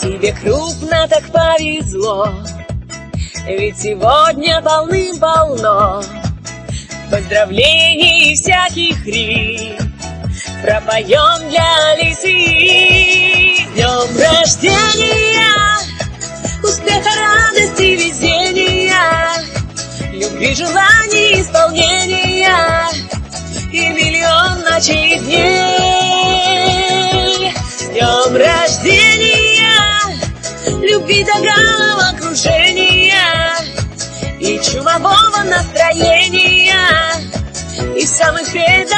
Тебе крупно так повезло, ведь сегодня полным-полно. Поздравлений всяких риф Пропоем для лисы. Днем рождения Успеха, радости, везения Любви, желаний, исполнения И миллион ночей и дней. Днем рождения Любви до головокружения И чумового настроения И самых бед